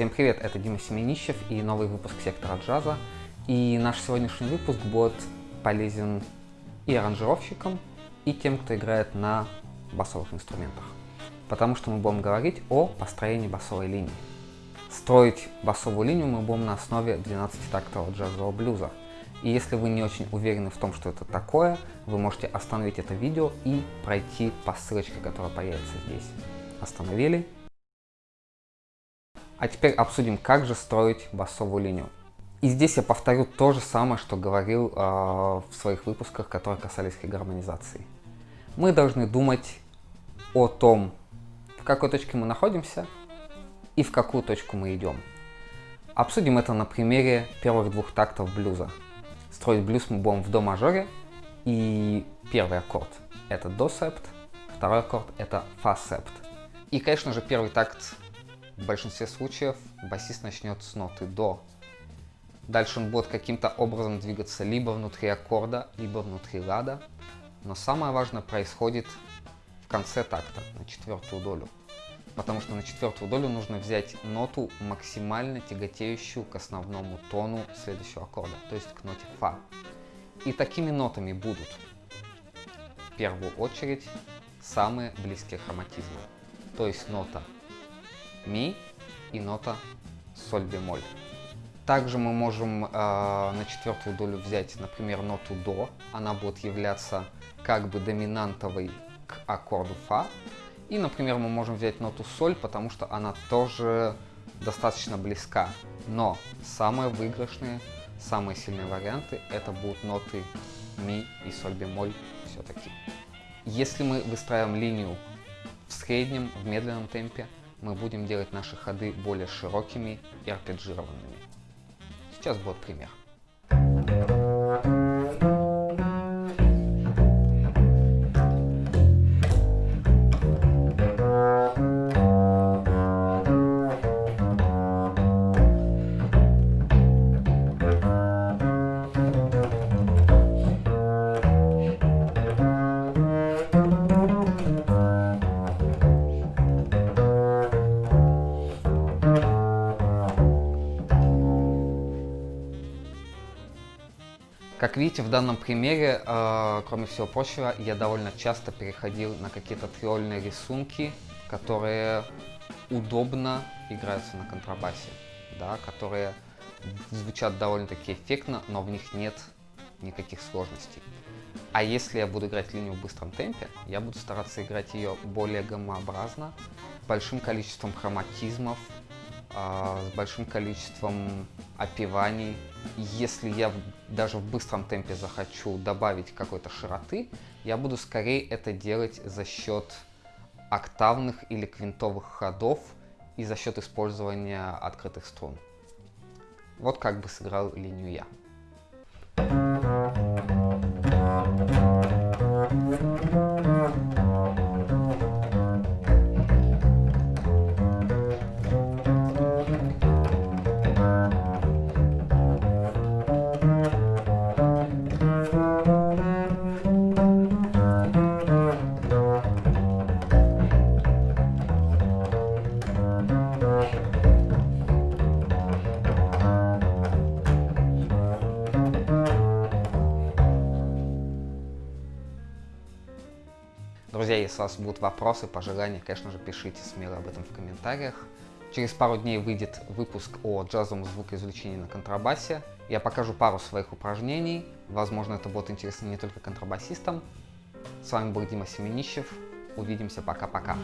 Всем привет, это Дима Семенищев и новый выпуск Сектора Джаза. И наш сегодняшний выпуск будет полезен и аранжировщикам, и тем, кто играет на басовых инструментах. Потому что мы будем говорить о построении басовой линии. Строить басовую линию мы будем на основе 12-тактового джазового блюза. И если вы не очень уверены в том, что это такое, вы можете остановить это видео и пройти по ссылочке, которая появится здесь. Остановили. А теперь обсудим, как же строить басовую линию. И здесь я повторю то же самое, что говорил э, в своих выпусках, которые касались гармонизации. Мы должны думать о том, в какой точке мы находимся и в какую точку мы идем. Обсудим это на примере первых двух тактов блюза. Строить блюз мы будем в до мажоре, и первый аккорд это до септ, второй аккорд это фа септ. И, конечно же, первый такт в большинстве случаев басист начнет с ноты до. Дальше он будет каким-то образом двигаться либо внутри аккорда, либо внутри лада. Но самое важное происходит в конце такта, на четвертую долю. Потому что на четвертую долю нужно взять ноту, максимально тяготеющую к основному тону следующего аккорда, то есть к ноте фа. И такими нотами будут в первую очередь самые близкие хроматизмы. То есть нота ми и нота соль бемоль. Также мы можем э, на четвертую долю взять, например, ноту до. Она будет являться как бы доминантовой к аккорду фа. И, например, мы можем взять ноту соль, потому что она тоже достаточно близка. Но самые выигрышные, самые сильные варианты это будут ноты ми и соль бемоль все-таки. Если мы выстраиваем линию в среднем, в медленном темпе, мы будем делать наши ходы более широкими и арпеджированными. Сейчас будет пример. Как видите, в данном примере, э, кроме всего прочего, я довольно часто переходил на какие-то триольные рисунки, которые удобно играются на контрабасе, да, которые звучат довольно-таки эффектно, но в них нет никаких сложностей. А если я буду играть линию в быстром темпе, я буду стараться играть ее более гомообразно, большим количеством хроматизмов, с большим количеством опеваний. Если я даже в быстром темпе захочу добавить какой-то широты, я буду скорее это делать за счет октавных или квинтовых ходов и за счет использования открытых струн. Вот как бы сыграл линию я. Друзья, если у вас будут вопросы, пожелания, конечно же, пишите смело об этом в комментариях. Через пару дней выйдет выпуск о джазовом звукоизвлечении на контрабасе. Я покажу пару своих упражнений. Возможно, это будет интересно не только контрабасистам. С вами был Дима Семенищев. Увидимся. Пока-пока.